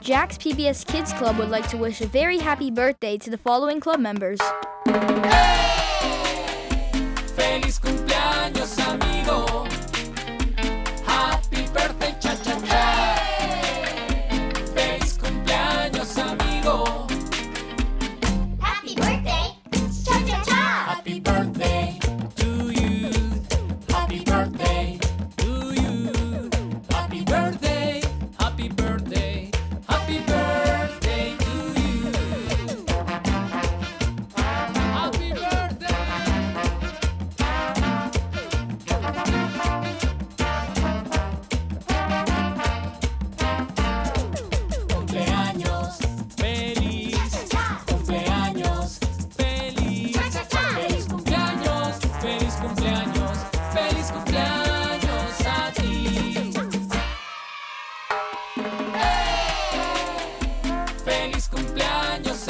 Jack's PBS Kids Club would like to wish a very happy birthday to the following club members. Hey! feliz cumpleaños.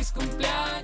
feliz cumpleaños.